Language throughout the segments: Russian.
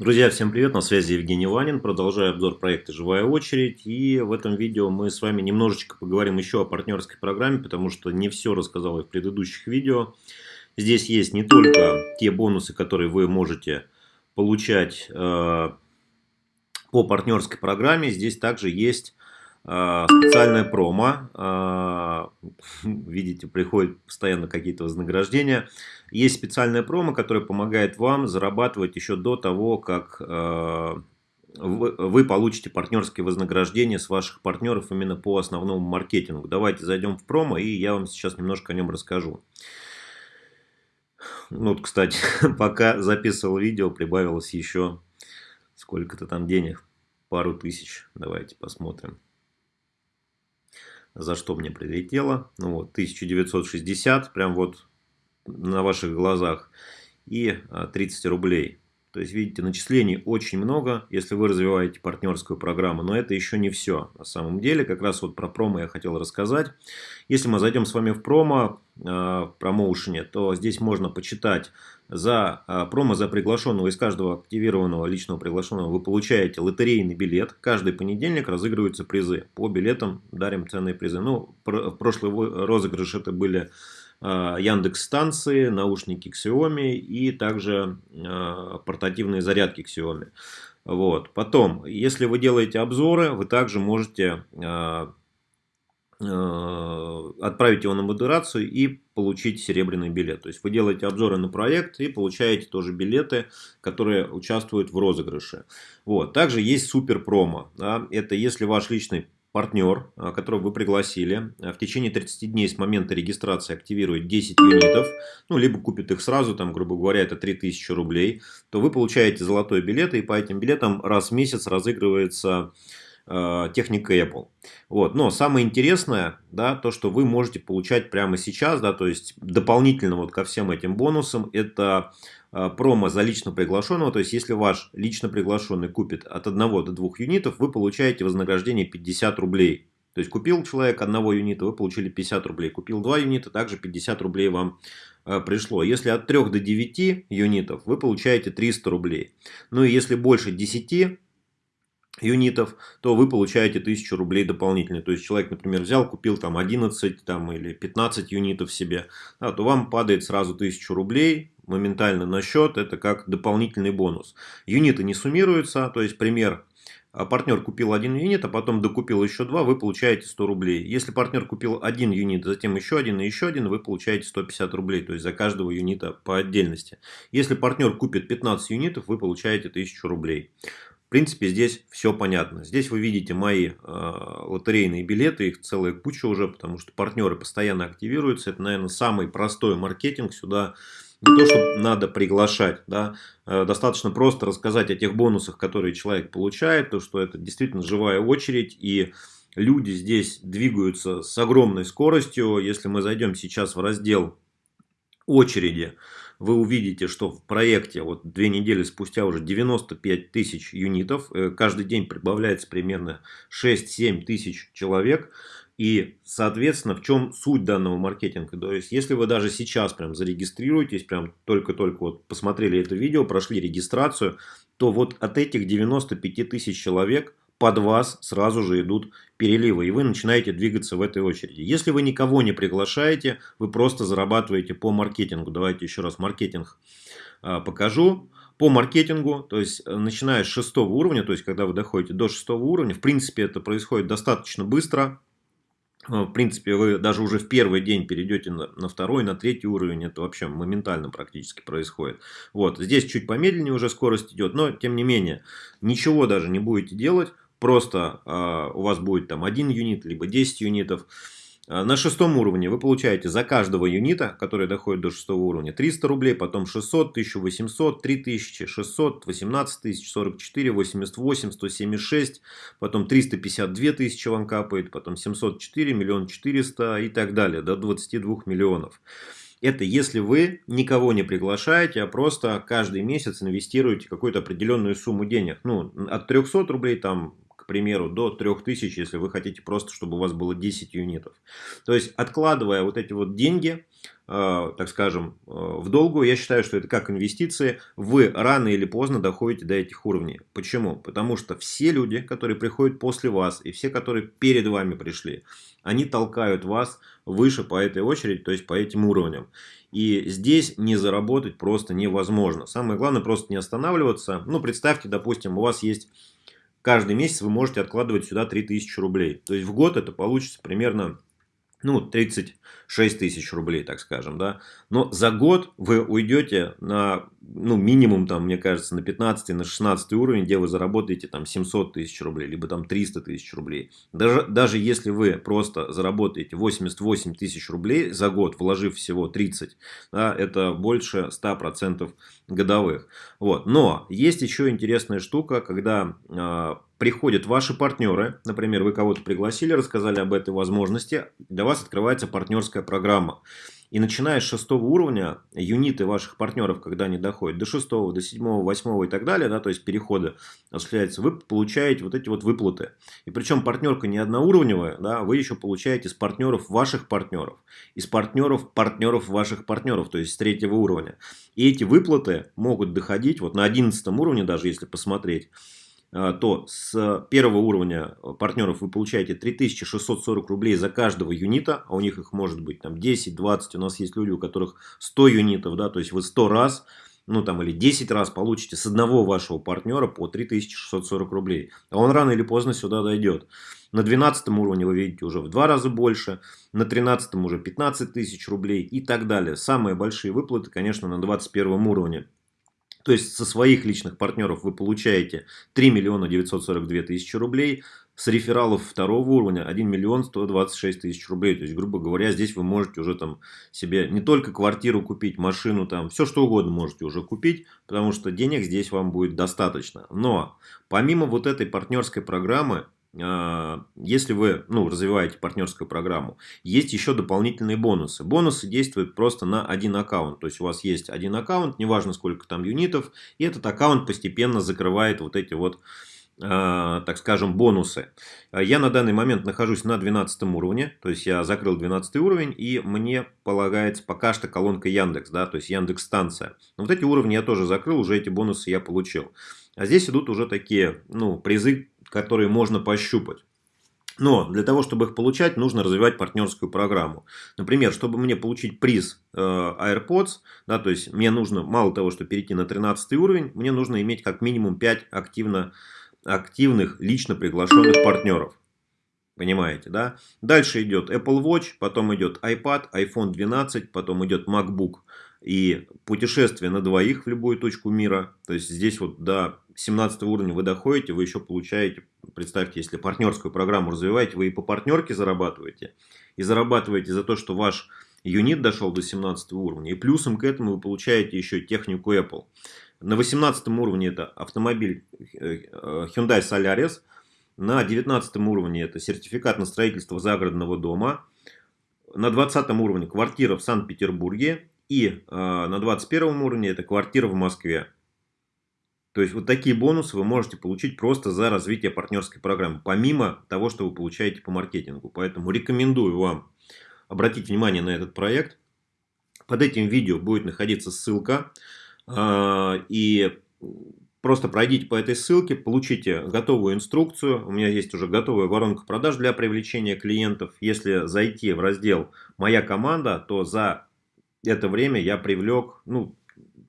Друзья, всем привет, на связи Евгений Ванин, продолжаю обзор проекта «Живая очередь» и в этом видео мы с вами немножечко поговорим еще о партнерской программе, потому что не все рассказал я в предыдущих видео. Здесь есть не только те бонусы, которые вы можете получать э, по партнерской программе, здесь также есть специальная промо, э, видите, приходят постоянно какие-то вознаграждения, есть специальная промо, которая помогает вам зарабатывать еще до того, как э, вы получите партнерские вознаграждения с ваших партнеров именно по основному маркетингу. Давайте зайдем в промо, и я вам сейчас немножко о нем расскажу. Ну, вот, кстати, пока записывал видео, прибавилось еще сколько-то там денег, пару тысяч. Давайте посмотрим, за что мне прилетело. Ну вот, 1960, прям вот на ваших глазах и 30 а, рублей. То есть, видите, начислений очень много, если вы развиваете партнерскую программу, но это еще не все. На самом деле, как раз вот про промо я хотел рассказать. Если мы зайдем с вами в промо, а, в промоушене, то здесь можно почитать за а, промо за приглашенного из каждого активированного личного приглашенного вы получаете лотерейный билет. Каждый понедельник разыгрываются призы. По билетам дарим ценные призы. Ну, в прошлый розыгрыш это были Э, Яндекс станции, наушники Xiaomi и также э, портативные зарядки Xiaomi. Вот. Потом, если вы делаете обзоры, вы также можете отправить его на модерацию и получить серебряный билет. То есть вы делаете обзоры на проект и получаете тоже билеты, которые участвуют в розыгрыше. Вот. Также есть супер промо. Да? Это если ваш личный партнер, а, которого вы пригласили, а, в течение 30 дней с момента регистрации активирует 10 юнитов, ну, либо купит их сразу, там, грубо говоря, это 3000 рублей, то вы получаете золотой билет, и по этим билетам раз в месяц разыгрывается э, техника Apple. Вот. Но самое интересное, да, то, что вы можете получать прямо сейчас, да, то есть дополнительно вот ко всем этим бонусам, это Э, промо за лично приглашенного, то есть если ваш лично приглашенный купит от 1 до 2 юнитов, вы получаете вознаграждение 50 рублей. То есть купил человек одного юнита, вы получили 50 рублей. Купил 2 юнита, также 50 рублей вам э, пришло. Если от 3 до 9 юнитов, вы получаете 300 рублей. Ну и если больше 10 юнитов, то вы получаете 1000 рублей дополнительно. То есть человек, например, взял, купил там 11 там, или 15 юнитов себе, да, то вам падает сразу 1000 рублей моментально на счет, это как дополнительный бонус. Юниты не суммируются, то есть пример, а партнер купил один юнит, а потом докупил еще два, вы получаете 100 рублей. Если партнер купил один юнит, затем еще один и еще один, вы получаете 150 рублей, то есть за каждого юнита по отдельности. Если партнер купит 15 юнитов, вы получаете 1000 рублей. Принципе, здесь все понятно. Здесь вы видите мои э, лотерейные билеты, их целая куча уже, потому что партнеры постоянно активируются. Это, наверное, самый простой маркетинг. Сюда не то, что надо приглашать, да, э, достаточно просто рассказать о тех бонусах, которые человек получает, то, что это действительно живая очередь, и люди здесь двигаются с огромной скоростью. Если мы зайдем сейчас в раздел очереди, вы увидите, что в проекте вот две недели спустя уже 95 тысяч юнитов, э, каждый день прибавляется примерно 6-7 тысяч человек. И, соответственно, в чем суть данного маркетинга? То есть, если вы даже сейчас прям зарегистрируетесь, прям только-только вот посмотрели это видео, прошли регистрацию, то вот от этих 95 тысяч человек под вас сразу же идут переливы, и вы начинаете двигаться в этой очереди. Если вы никого не приглашаете, вы просто зарабатываете по маркетингу. Давайте еще раз маркетинг а, покажу. По маркетингу, то есть э, начиная с шестого уровня, то есть когда вы доходите до шестого уровня, в принципе это происходит достаточно быстро, в принципе, вы даже уже в первый день перейдете на, на второй, на третий уровень. Это вообще моментально практически происходит. Вот. Здесь чуть помедленнее уже скорость идет. Но, тем не менее, ничего даже не будете делать. Просто э, у вас будет там один юнит, либо 10 юнитов. А, на шестом уровне вы получаете за каждого юнита, который доходит до шестого уровня, 300 рублей, потом 600, 1800, 3000, 600, 18 тысяч, 44, 88, 176, потом 352 тысячи вам капает, потом 704, миллион 400 и так далее, до 22 миллионов. Это если вы никого не приглашаете, а просто каждый месяц инвестируете какую-то определенную сумму денег. Ну, от 300 рублей там к примеру, до 3000, если вы хотите просто, чтобы у вас было 10 юнитов. То есть, откладывая вот эти вот деньги, э, так скажем, э, в долгу, я считаю, что это как инвестиции, вы рано или поздно доходите до этих уровней. Почему? Потому что все люди, которые приходят после вас, и все, которые перед вами пришли, они толкают вас выше по этой очереди, то есть по этим уровням. И здесь не заработать просто невозможно. Самое главное просто не останавливаться. Ну, представьте, допустим, у вас есть каждый месяц вы можете откладывать сюда 3000 рублей. То есть в год это получится примерно ну, 36 тысяч рублей, так скажем, да. Но за год вы уйдете на, ну, минимум, там, мне кажется, на 15 на 16 уровень, где вы заработаете там 700 тысяч рублей, либо там 300 тысяч рублей. Даже, даже если вы просто заработаете 88 тысяч рублей за год, вложив всего 30, да, это больше 100% годовых. Вот. Но есть еще интересная штука, когда э, приходят ваши партнеры, например, вы кого-то пригласили, рассказали об этой возможности, для вас открывается партнерская программа. И начиная с шестого уровня, юниты ваших партнеров, когда они доходят до шестого, до седьмого, восьмого и так далее, да, то есть переходы осуществляются, вы получаете вот эти вот выплаты. И причем партнерка не одноуровневая, да, вы еще получаете с партнеров ваших партнеров, из партнеров партнеров ваших партнеров, то есть с третьего уровня. И эти выплаты могут доходить вот на одиннадцатом уровне, даже если посмотреть, то с первого уровня партнеров вы получаете 3640 рублей за каждого юнита, а у них их может быть там 10-20, у нас есть люди, у которых 100 юнитов, да, то есть вы 100 раз, ну там или 10 раз получите с одного вашего партнера по 3640 рублей, а он рано или поздно сюда дойдет. На 12 уровне вы видите уже в два раза больше, на 13 уже 15 тысяч рублей и так далее. Самые большие выплаты, конечно, на 21 уровне. То есть со своих личных партнеров вы получаете 3 миллиона 942 тысячи рублей, с рефералов второго уровня 1 миллион 126 тысяч рублей. То есть, грубо говоря, здесь вы можете уже там себе не только квартиру купить, машину, там все что угодно можете уже купить, потому что денег здесь вам будет достаточно. Но помимо вот этой партнерской программы, если вы ну, развиваете партнерскую программу, есть еще дополнительные бонусы. Бонусы действуют просто на один аккаунт. То есть у вас есть один аккаунт, неважно сколько там юнитов, и этот аккаунт постепенно закрывает вот эти вот а, так скажем, бонусы. Я на данный момент нахожусь на 12 уровне, то есть я закрыл 12 уровень, и мне полагается пока что колонка Яндекс, да, то есть Яндекс станция. Но вот эти уровни я тоже закрыл, уже эти бонусы я получил. А здесь идут уже такие, ну, призы которые можно пощупать. Но для того, чтобы их получать, нужно развивать партнерскую программу. Например, чтобы мне получить приз э, AirPods, да, то есть мне нужно, мало того, что перейти на 13 уровень, мне нужно иметь как минимум 5 активно, активных, лично приглашенных партнеров. Понимаете, да? Дальше идет Apple Watch, потом идет iPad, iPhone 12, потом идет MacBook и путешествие на двоих в любую точку мира. То есть здесь вот до 17 уровня вы доходите, вы еще получаете, представьте, если партнерскую программу развиваете, вы и по партнерке зарабатываете, и зарабатываете за то, что ваш юнит дошел до 17 уровня, и плюсом к этому вы получаете еще технику Apple. На 18 уровне это автомобиль э, Hyundai Solaris, на 19 уровне это сертификат на строительство загородного дома, на 20 уровне квартира в Санкт-Петербурге, и э, на 21 уровне это квартира в Москве. То есть вот такие бонусы вы можете получить просто за развитие партнерской программы, помимо того, что вы получаете по маркетингу. Поэтому рекомендую вам обратить внимание на этот проект. Под этим видео будет находиться ссылка. Э, и просто пройдите по этой ссылке, получите готовую инструкцию. У меня есть уже готовая воронка продаж для привлечения клиентов. Если зайти в раздел «Моя команда», то за это время я привлек, ну,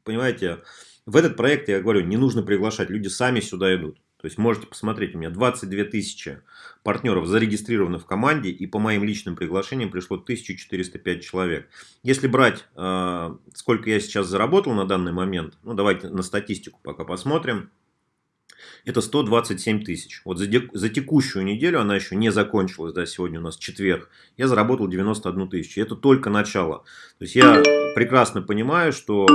понимаете, в этот проект, я говорю, не нужно приглашать, люди сами сюда идут. То есть можете посмотреть, у меня 22 тысячи партнеров зарегистрировано в команде, и по моим личным приглашениям пришло 1405 человек. Если брать, э, сколько я сейчас заработал на данный момент, ну давайте на статистику пока посмотрим это 127 тысяч. Вот за, за текущую неделю, она еще не закончилась, да, сегодня у нас четверг, я заработал 91 тысячу. Это только начало. То есть я прекрасно понимаю, что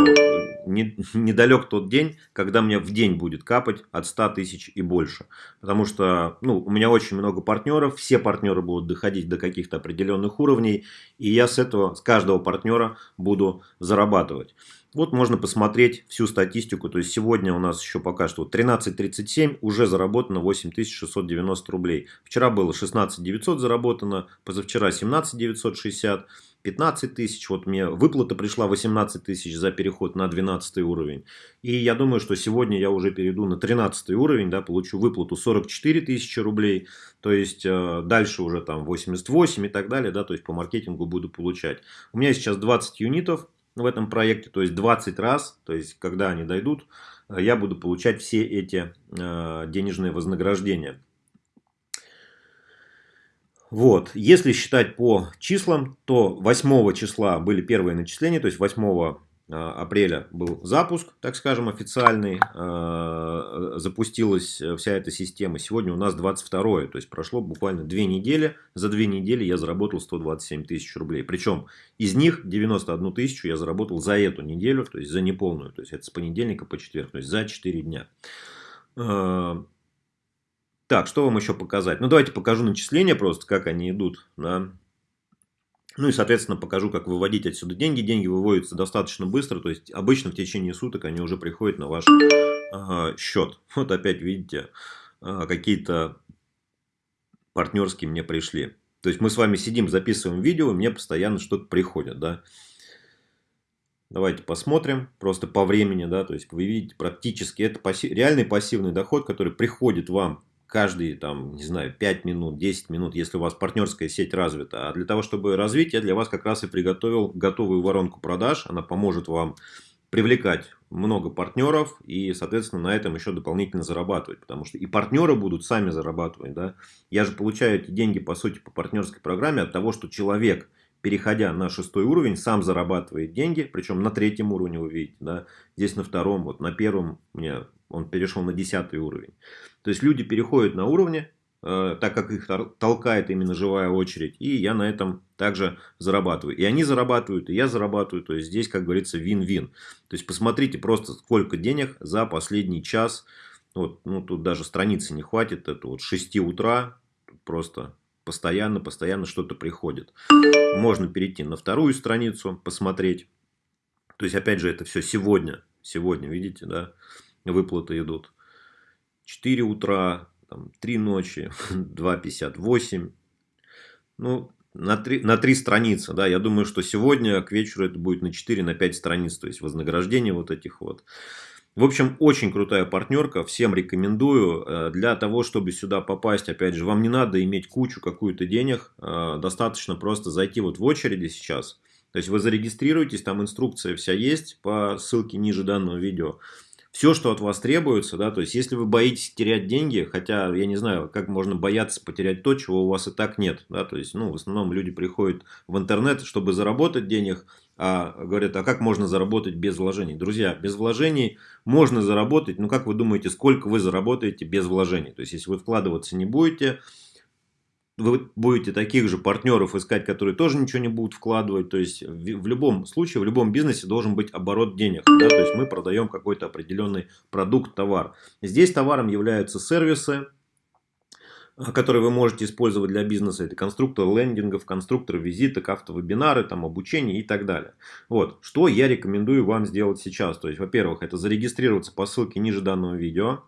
не, недалек тот день, когда мне в день будет капать от 100 тысяч и больше. Потому что ну, у меня очень много партнеров, все партнеры будут доходить до каких-то определенных уровней, и я с этого, с каждого партнера буду зарабатывать. Вот можно посмотреть всю статистику. То есть сегодня у нас еще пока что 13.37, уже заработано 8690 рублей. Вчера было 16900 заработано, позавчера 17960. 15 тысяч, вот мне выплата пришла 18 тысяч за переход на 12 уровень. И я думаю, что сегодня я уже перейду на 13 уровень, да, получу выплату 44 тысячи рублей, то есть э, дальше уже там 88 и так далее, да, то есть по маркетингу буду получать. У меня сейчас 20 юнитов в этом проекте, то есть 20 раз, то есть когда они дойдут, э, я буду получать все эти э, денежные вознаграждения. Вот. Если считать по числам, то 8 числа были первые начисления, то есть 8 а, апреля был запуск, так скажем, официальный, а, запустилась вся эта система. Сегодня у нас 22 то есть прошло буквально 2 недели. За 2 недели я заработал 127 тысяч рублей. Причем из них 91 тысячу я заработал за эту неделю, то есть за неполную. То есть это с понедельника по четверг, то есть за 4 дня. А, так, что вам еще показать? Ну, давайте покажу начисления просто, как они идут. Да? Ну и, соответственно, покажу, как выводить отсюда деньги. Деньги выводятся достаточно быстро, то есть обычно в течение суток они уже приходят на ваш ага, счет. Вот опять видите, какие-то партнерские мне пришли. То есть мы с вами сидим, записываем видео, и мне постоянно что-то приходит, да. Давайте посмотрим, просто по времени, да, то есть вы видите практически, это пассив, реальный пассивный доход, который приходит вам каждые, там, не знаю, 5 минут, 10 минут, если у вас партнерская сеть развита. А для того, чтобы развить, я для вас как раз и приготовил готовую воронку продаж. Она поможет вам привлекать много партнеров и, соответственно, на этом еще дополнительно зарабатывать. Потому что и партнеры будут сами зарабатывать. Да? Я же получаю эти деньги, по сути, по партнерской программе от того, что человек, переходя на шестой уровень, сам зарабатывает деньги. Причем на третьем уровне вы видите. Да? Здесь на втором, вот на первом мне он перешел на 10 уровень. То есть люди переходят на уровни, э, так как их толкает именно живая очередь, и я на этом также зарабатываю. И они зарабатывают, и я зарабатываю, то есть здесь, как говорится, вин-вин. То есть посмотрите просто сколько денег за последний час, вот, ну тут даже страницы не хватит, это вот 6 утра, просто постоянно, постоянно что-то приходит. Можно перейти на вторую страницу, посмотреть. То есть, опять же, это все сегодня, сегодня, видите, да, выплаты идут. 4 утра, там, 3 ночи, 2.58. Ну, на 3, на 3 страницы, да, я думаю, что сегодня к вечеру это будет на 4, на 5 страниц, то есть вознаграждение вот этих вот. В общем, очень крутая партнерка, всем рекомендую. Э, для того, чтобы сюда попасть, опять же, вам не надо иметь кучу какую-то денег, э, достаточно просто зайти вот в очереди сейчас. То есть вы зарегистрируетесь, там инструкция вся есть по ссылке ниже данного видео все, что от вас требуется, да, то есть если вы боитесь терять деньги, хотя я не знаю, как можно бояться потерять то, чего у вас и так нет, да, то есть, ну, в основном люди приходят в интернет, чтобы заработать денег, а говорят, а как можно заработать без вложений? Друзья, без вложений можно заработать, ну, как вы думаете, сколько вы заработаете без вложений? То есть, если вы вкладываться не будете, вы будете таких же партнеров искать, которые тоже ничего не будут вкладывать. То есть в, в любом случае, в любом бизнесе должен быть оборот денег. Да? То есть мы продаем какой-то определенный продукт, товар. Здесь товаром являются сервисы, которые вы можете использовать для бизнеса. Это конструктор лендингов, конструктор визиток, автовебинары, там, обучение и так далее. Вот. Что я рекомендую вам сделать сейчас? То есть, во-первых, это зарегистрироваться по ссылке ниже данного видео.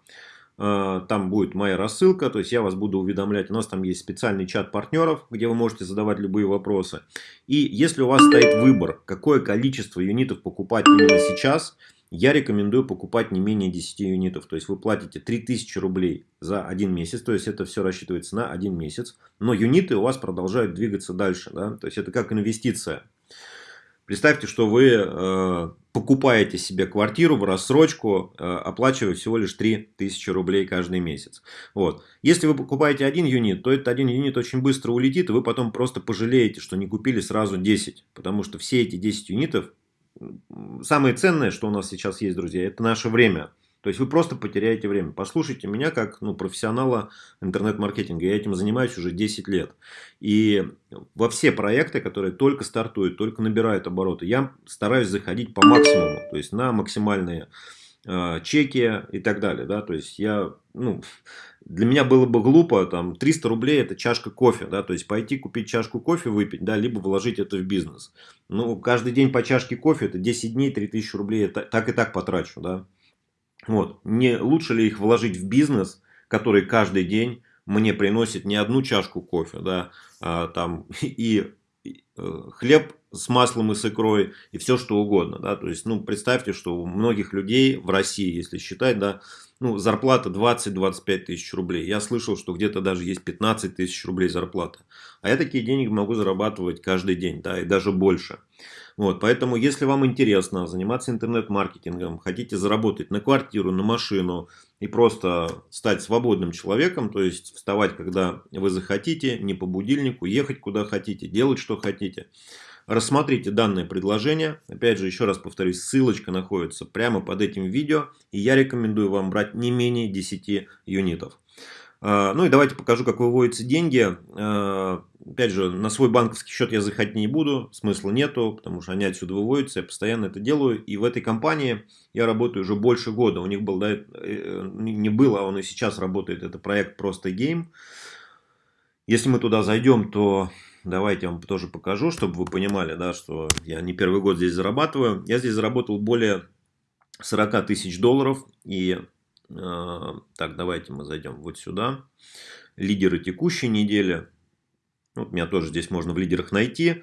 Э, там будет моя рассылка, то есть я вас буду уведомлять. У нас там есть специальный чат партнеров, где вы можете задавать любые вопросы. И если у вас стоит выбор, какое количество юнитов покупать именно сейчас, я рекомендую покупать не менее 10 юнитов. То есть вы платите 3000 рублей за один месяц, то есть это все рассчитывается на один месяц. Но юниты у вас продолжают двигаться дальше. Да? То есть это как инвестиция. Представьте, что вы э, покупаете себе квартиру в рассрочку, э, оплачивая всего лишь 3000 рублей каждый месяц. Вот. Если вы покупаете один юнит, то этот один юнит очень быстро улетит, и вы потом просто пожалеете, что не купили сразу 10. Потому что все эти 10 юнитов, самое ценное, что у нас сейчас есть, друзья, это наше время. То есть вы просто потеряете время. Послушайте меня как ну, профессионала интернет-маркетинга. Я этим занимаюсь уже 10 лет. И во все проекты, которые только стартуют, только набирают обороты, я стараюсь заходить по максимуму. То есть на максимальные э, чеки и так далее, да, то есть я, ну, для меня было бы глупо, там, 300 рублей это чашка кофе, да, то есть пойти купить чашку кофе выпить, да, либо вложить это в бизнес. Ну, каждый день по чашке кофе, это 10 дней, 3000 рублей, это так и так потрачу, да. Вот, не лучше ли их вложить в бизнес, который каждый день мне приносит не одну чашку кофе, да, а, там, и, и э, хлеб с маслом и с икрой, и все что угодно, да, то есть, ну, представьте, что у многих людей в России, если считать, да, ну, зарплата 20-25 тысяч рублей. Я слышал, что где-то даже есть 15 тысяч рублей зарплата. А я такие деньги могу зарабатывать каждый день, да, и даже больше. Вот, поэтому, если вам интересно заниматься интернет-маркетингом, хотите заработать на квартиру, на машину и просто стать свободным человеком, то есть вставать, когда вы захотите, не по будильнику, ехать куда хотите, делать что хотите – Рассмотрите данное предложение. Опять же, еще раз повторюсь, ссылочка находится прямо под этим видео. И я рекомендую вам брать не менее 10 юнитов. А, ну и давайте покажу, как выводятся деньги. А, опять же, на свой банковский счет я заходить не буду, смысла нету, потому что они отсюда выводятся, я постоянно это делаю. И в этой компании я работаю уже больше года. У них был, да, э, не было, а он и сейчас работает, это проект «Просто гейм». Если мы туда зайдем, то давайте я вам тоже покажу, чтобы вы понимали, да, что я не первый год здесь зарабатываю. Я здесь заработал более 40 тысяч долларов. И так, давайте мы зайдем вот сюда. Лидеры текущей недели. Вот меня тоже здесь можно в лидерах найти.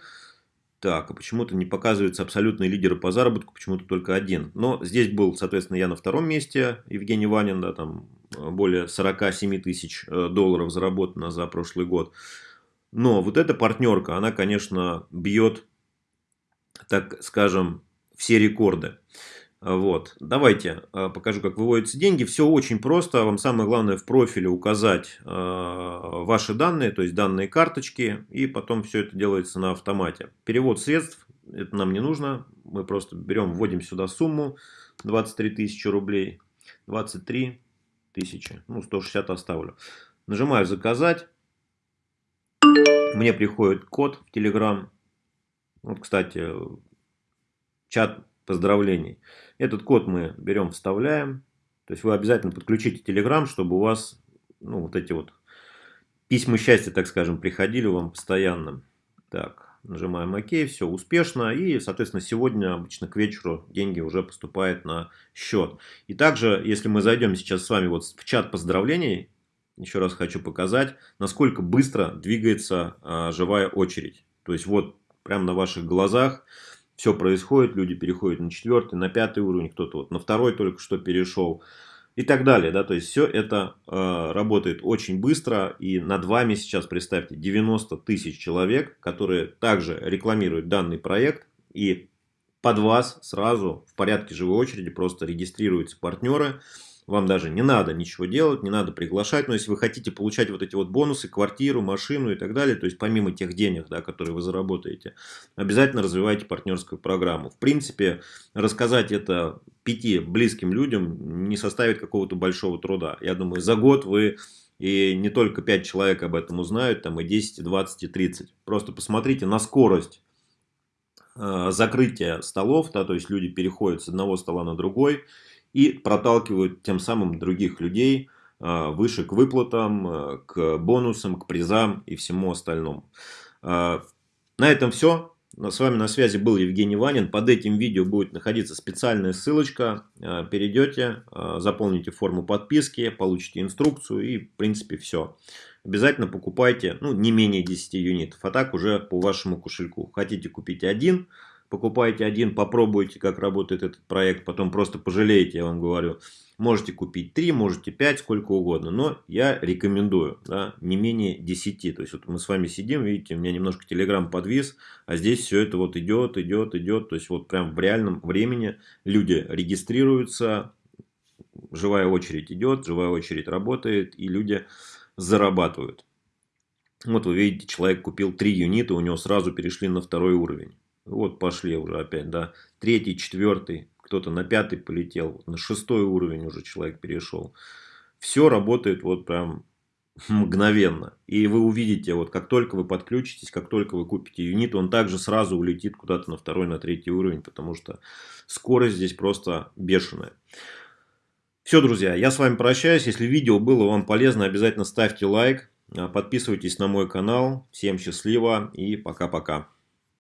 Так, а почему-то не показываются абсолютные лидеры по заработку, почему-то только один. Но здесь был, соответственно, я на втором месте, Евгений Ванин, да, там более 47 тысяч э, долларов заработано за прошлый год. Но вот эта партнерка, она, конечно, бьет, так скажем, все рекорды. Вот. Давайте э, покажу, как выводятся деньги. Все очень просто. Вам самое главное в профиле указать э, ваши данные, то есть данные карточки, и потом все это делается на автомате. Перевод средств, это нам не нужно. Мы просто берем, вводим сюда сумму 23 тысячи рублей. 23 тысячи, ну 160 оставлю. Нажимаю заказать. Мне приходит код в Telegram. Вот, кстати, чат поздравлений. Этот код мы берем, вставляем. То есть вы обязательно подключите Telegram, чтобы у вас ну, вот эти вот письма счастья, так скажем, приходили вам постоянно. Так, нажимаем ОК, все успешно. И, соответственно, сегодня обычно к вечеру деньги уже поступают на счет. И также, если мы зайдем сейчас с вами вот в чат поздравлений, еще раз хочу показать, насколько быстро двигается а, живая очередь. То есть вот прямо на ваших глазах все происходит, люди переходят на четвертый, на пятый уровень, кто-то вот на второй только что перешел и так далее. Да? То есть все это э, работает очень быстро и над вами сейчас, представьте, 90 тысяч человек, которые также рекламируют данный проект и под вас сразу в порядке живой очереди просто регистрируются партнеры, вам даже не надо ничего делать, не надо приглашать. Но если вы хотите получать вот эти вот бонусы, квартиру, машину и так далее, то есть помимо тех денег, да, которые вы заработаете, обязательно развивайте партнерскую программу. В принципе, рассказать это пяти близким людям не составит какого-то большого труда. Я думаю, за год вы и не только 5 человек об этом узнают, там и 10, и 20, и 30. Просто посмотрите на скорость э, закрытия столов, да, то есть люди переходят с одного стола на другой, и проталкивают тем самым других людей а, выше к выплатам, а, к бонусам, к призам и всему остальному. А, на этом все. С вами на связи был Евгений Ванин. Под этим видео будет находиться специальная ссылочка. Перейдете, заполните форму подписки, получите инструкцию и в принципе все. Обязательно покупайте ну, не менее 10 юнитов, а так уже по вашему кошельку. Хотите купить один, покупайте один, попробуйте, как работает этот проект, потом просто пожалеете, я вам говорю. Можете купить 3, можете 5, сколько угодно, но я рекомендую да, не менее 10. То есть вот мы с вами сидим, видите, у меня немножко телеграм подвис, а здесь все это вот идет, идет, идет. То есть вот прям в реальном времени люди регистрируются, живая очередь идет, живая очередь работает, и люди зарабатывают. Вот вы видите, человек купил 3 юнита, у него сразу перешли на второй уровень. Вот пошли уже опять, да. Третий, четвертый, кто-то на пятый полетел, на шестой уровень уже человек перешел. Все работает вот прям мгновенно. И вы увидите, вот как только вы подключитесь, как только вы купите юнит, он также сразу улетит куда-то на второй, на третий уровень, потому что скорость здесь просто бешеная. Все, друзья, я с вами прощаюсь. Если видео было вам полезно, обязательно ставьте лайк. Подписывайтесь на мой канал. Всем счастливо и пока-пока.